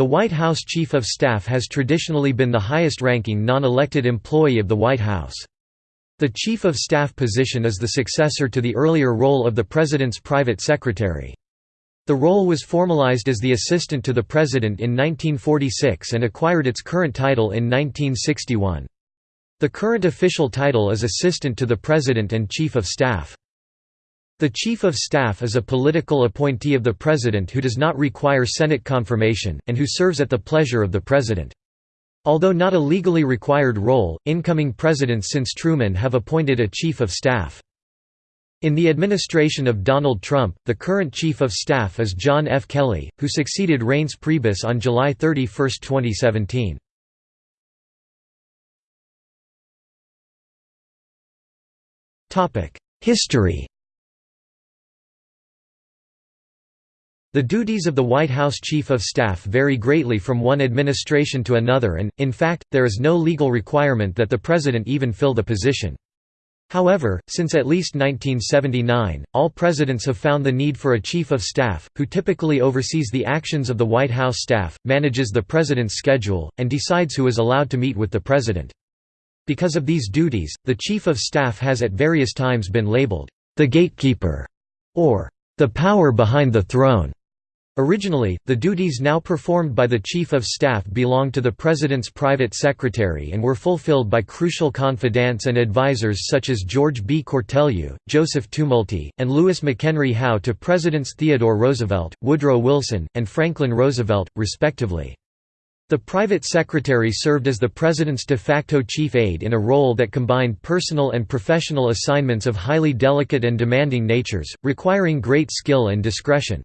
The White House Chief of Staff has traditionally been the highest-ranking non-elected employee of the White House. The Chief of Staff position is the successor to the earlier role of the President's private secretary. The role was formalized as the assistant to the President in 1946 and acquired its current title in 1961. The current official title is Assistant to the President and Chief of Staff. The Chief of Staff is a political appointee of the President who does not require Senate confirmation, and who serves at the pleasure of the President. Although not a legally required role, incoming presidents since Truman have appointed a Chief of Staff. In the administration of Donald Trump, the current Chief of Staff is John F. Kelly, who succeeded Reince Priebus on July 31, 2017. History The duties of the White House Chief of Staff vary greatly from one administration to another and, in fact, there is no legal requirement that the President even fill the position. However, since at least 1979, all presidents have found the need for a Chief of Staff, who typically oversees the actions of the White House staff, manages the President's schedule, and decides who is allowed to meet with the President. Because of these duties, the Chief of Staff has at various times been labeled, "...the gatekeeper", or "...the power behind the throne". Originally, the duties now performed by the Chief of Staff belonged to the President's private secretary and were fulfilled by crucial confidants and advisors such as George B. Cortelyou, Joseph Tumulty, and Louis McHenry Howe to Presidents Theodore Roosevelt, Woodrow Wilson, and Franklin Roosevelt, respectively. The private secretary served as the President's de facto chief aide in a role that combined personal and professional assignments of highly delicate and demanding natures, requiring great skill and discretion.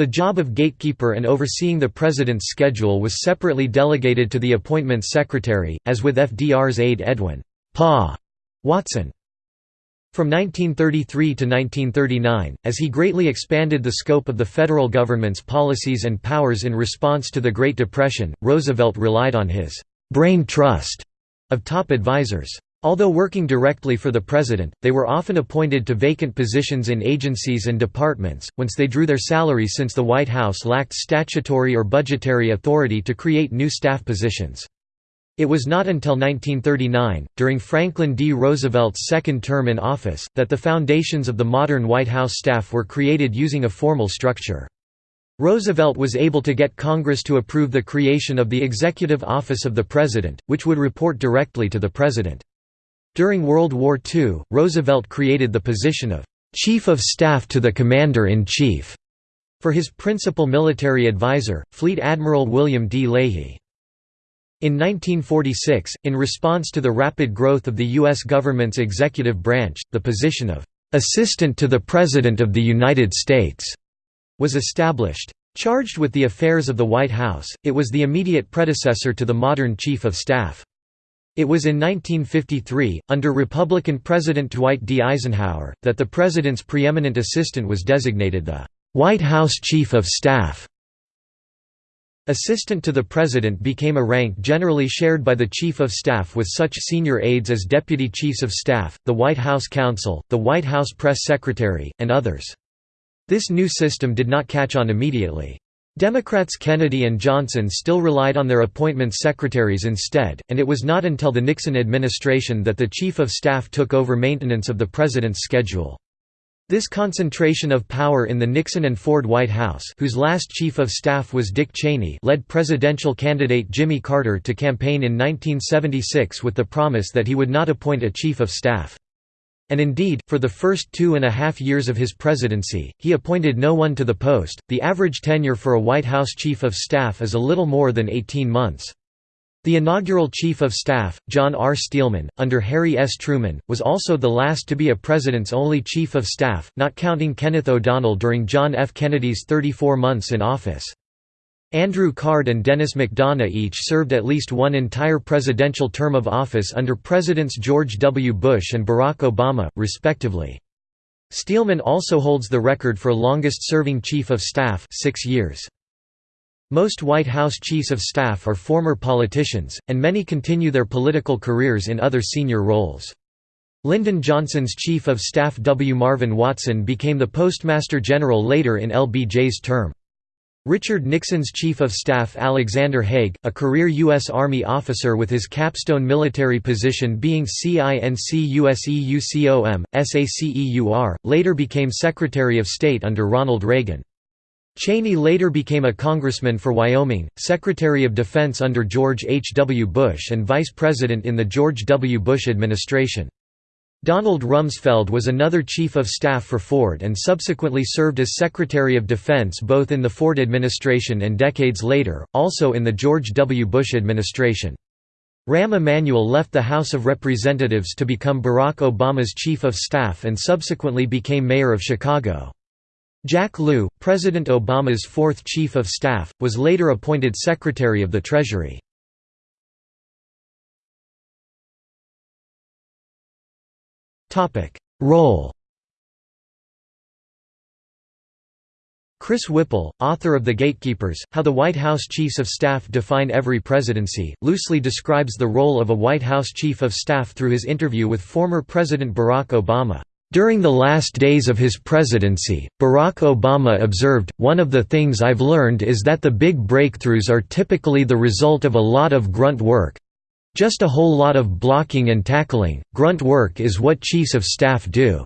The job of gatekeeper and overseeing the president's schedule was separately delegated to the appointments secretary, as with FDR's aide Edwin Pa Watson. From 1933 to 1939, as he greatly expanded the scope of the federal government's policies and powers in response to the Great Depression, Roosevelt relied on his «brain trust» of top advisors. Although working directly for the president, they were often appointed to vacant positions in agencies and departments, whence they drew their salaries since the White House lacked statutory or budgetary authority to create new staff positions. It was not until 1939, during Franklin D. Roosevelt's second term in office, that the foundations of the modern White House staff were created using a formal structure. Roosevelt was able to get Congress to approve the creation of the Executive Office of the President, which would report directly to the President. During World War II, Roosevelt created the position of «Chief of Staff to the Commander-in-Chief» for his principal military advisor, Fleet Admiral William D. Leahy. In 1946, in response to the rapid growth of the U.S. government's executive branch, the position of «Assistant to the President of the United States» was established. Charged with the affairs of the White House, it was the immediate predecessor to the modern Chief of Staff. It was in 1953, under Republican President Dwight D. Eisenhower, that the President's preeminent assistant was designated the «White House Chief of Staff». Assistant to the President became a rank generally shared by the Chief of Staff with such senior aides as Deputy Chiefs of Staff, the White House Counsel, the White House Press Secretary, and others. This new system did not catch on immediately. Democrats Kennedy and Johnson still relied on their appointment secretaries instead, and it was not until the Nixon administration that the Chief of Staff took over maintenance of the President's schedule. This concentration of power in the Nixon and Ford White House whose last Chief of Staff was Dick Cheney led presidential candidate Jimmy Carter to campaign in 1976 with the promise that he would not appoint a Chief of Staff. And indeed, for the first two and a half years of his presidency, he appointed no one to the post. The average tenure for a White House Chief of Staff is a little more than 18 months. The inaugural Chief of Staff, John R. Steelman, under Harry S. Truman, was also the last to be a president's only Chief of Staff, not counting Kenneth O'Donnell during John F. Kennedy's 34 months in office. Andrew Card and Denis McDonough each served at least one entire presidential term of office under Presidents George W. Bush and Barack Obama, respectively. Steelman also holds the record for longest-serving Chief of Staff six years. Most White House Chiefs of Staff are former politicians, and many continue their political careers in other senior roles. Lyndon Johnson's Chief of Staff W. Marvin Watson became the Postmaster General later in LBJ's term. Richard Nixon's Chief of Staff Alexander Haig, a career U.S. Army officer with his capstone military position being CINCUSEUCOM, SACEUR, later became Secretary of State under Ronald Reagan. Cheney later became a congressman for Wyoming, Secretary of Defense under George H. W. Bush and Vice President in the George W. Bush administration. Donald Rumsfeld was another Chief of Staff for Ford and subsequently served as Secretary of Defense both in the Ford administration and decades later, also in the George W. Bush administration. Rahm Emanuel left the House of Representatives to become Barack Obama's Chief of Staff and subsequently became Mayor of Chicago. Jack Lew, President Obama's fourth Chief of Staff, was later appointed Secretary of the Treasury. Topic: Role. Chris Whipple, author of The Gatekeepers: How the White House Chiefs of Staff Define Every Presidency, loosely describes the role of a White House Chief of Staff through his interview with former President Barack Obama. During the last days of his presidency, Barack Obama observed, One of the things I've learned is that the big breakthroughs are typically the result of a lot of grunt work, just a whole lot of blocking and tackling, grunt work is what chiefs of staff do.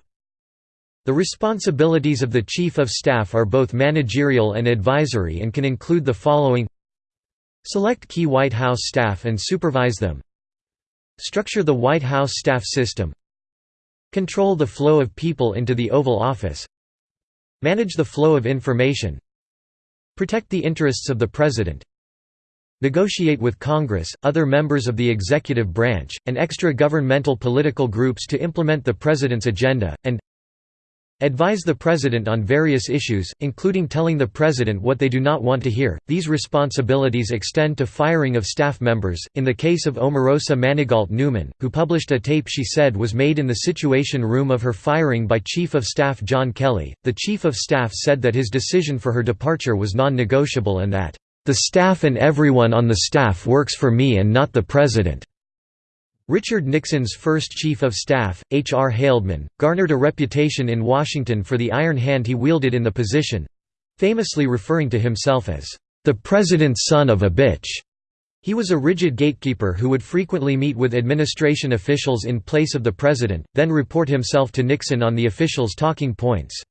The responsibilities of the Chief of Staff are both managerial and advisory and can include the following. Select key White House staff and supervise them. Structure the White House staff system. Control the flow of people into the Oval Office. Manage the flow of information. Protect the interests of the President negotiate with Congress, other members of the executive branch, and extra-governmental political groups to implement the President's agenda, and advise the President on various issues, including telling the President what they do not want to hear. These responsibilities extend to firing of staff members. In the case of Omarosa Manigault Newman, who published a tape she said was made in the Situation Room of her firing by Chief of Staff John Kelly, the Chief of Staff said that his decision for her departure was non negotiable and that the staff and everyone on the staff works for me and not the President." Richard Nixon's first Chief of Staff, H. R. Haldeman, garnered a reputation in Washington for the iron hand he wielded in the position—famously referring to himself as, "...the President's son of a bitch." He was a rigid gatekeeper who would frequently meet with administration officials in place of the President, then report himself to Nixon on the officials' talking points.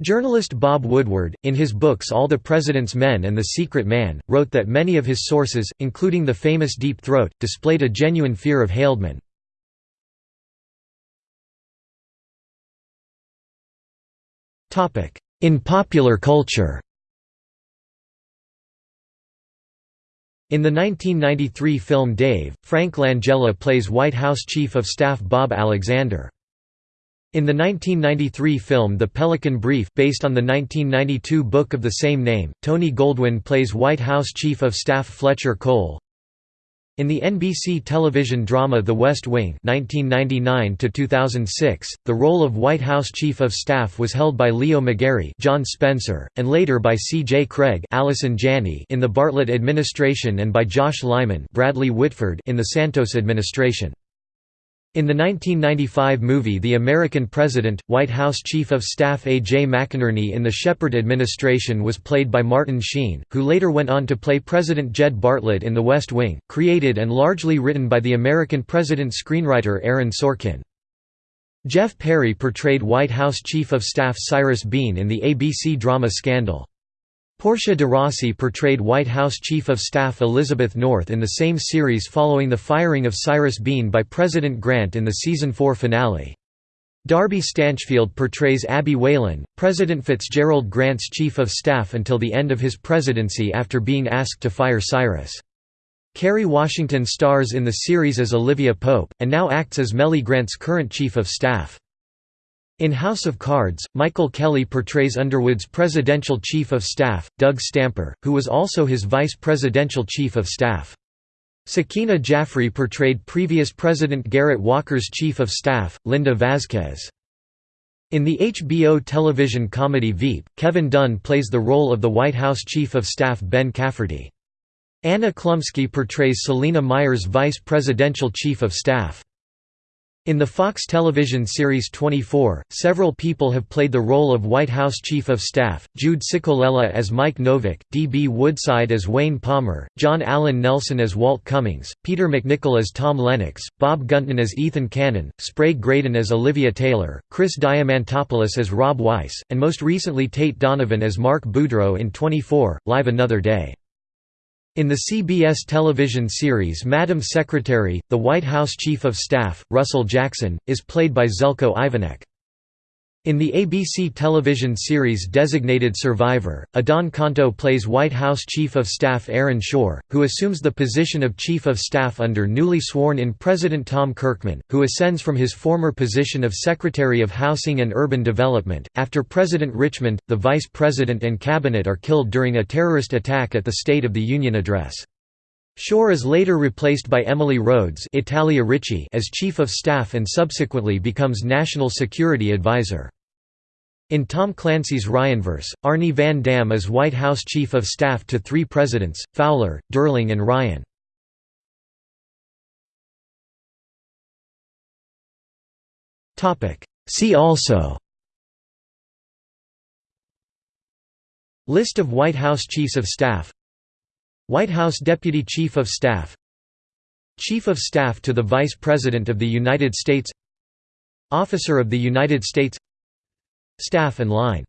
Journalist Bob Woodward, in his books All the President's Men and The Secret Man, wrote that many of his sources, including the famous Deep Throat, displayed a genuine fear of Haldeman. In popular culture In the 1993 film Dave, Frank Langella plays White House Chief of Staff Bob Alexander. In the 1993 film The Pelican Brief based on the 1992 book of the same name, Tony Goldwyn plays White House Chief of Staff Fletcher Cole. In the NBC television drama The West Wing 1999 the role of White House Chief of Staff was held by Leo McGarry John Spencer, and later by C. J. Cregg Allison Janney in the Bartlet administration and by Josh Lyman Bradley Whitford in the Santos administration. In the 1995 movie The American President, White House Chief of Staff A. J. McInerney in the Shepard administration was played by Martin Sheen, who later went on to play President Jed Bartlet in The West Wing, created and largely written by the American President screenwriter Aaron Sorkin. Jeff Perry portrayed White House Chief of Staff Cyrus Beene in the ABC drama Scandal. Portia de Rossi portrayed White House Chief of Staff Elizabeth North in the same series following the firing of Cyrus Beene by President Grant in the season 4 finale. Darby Stanchfield portrays Abby Whalen, President Fitzgerald Grant's Chief of Staff until the end of his presidency after being asked to fire Cyrus. Kerry Washington stars in the series as Olivia Pope, and now acts as Mellie Grant's current Chief of Staff. In House of Cards, Michael Kelly portrays Underwood's presidential chief of staff, Doug Stamper, who was also his vice presidential chief of staff. Sakina Jaffrey portrayed previous President Garrett Walker's chief of staff, Linda Vasquez. In the HBO television comedy Veep, Kevin Dunn plays the role of the White House Chief of Staff Ben Cafferty. Anna Chlumsky portrays Selina Meyer's vice presidential chief of staff. In the Fox television series 24, several people have played the role of White House Chief of Staff, Jude Ciccolella as Mike Novick, D.B. Woodside as Wayne Palmer, John Allen Nelson as Walt Cummings, Peter MacNicol as Tom Lennox, Bob Gunton as Ethan Cannon, Sprague Grayden as Olivia Taylor, Chris Diamantopoulos as Rob Weiss, and most recently Tate Donovan as Mark Boudreau in 24, Live Another Day. In the CBS television series Madam Secretary, the White House Chief of Staff, Russell Jackson, is played by Željko Ivanek. In the ABC television series Designated Survivor, Adan Canto plays White House Chief of Staff Aaron Shore, who assumes the position of Chief of Staff under newly sworn-in President Tom Kirkman, who ascends from his former position of Secretary of Housing and Urban Development, after President Richmond, the Vice President and Cabinet are killed during a terrorist attack at the State of the Union address. Shore is later replaced by Emily Rhodes Italia Ricci as Chief of Staff and subsequently becomes National Security Advisor. In Tom Clancy's Ryanverse, Arnie van Damm is White House Chief of Staff to three presidents, Fowler, Durling and Ryan. See also List of White House Chiefs of Staff White House Deputy Chief of Staff Chief of Staff to the Vice President of the United States Officer of the United States Staff and line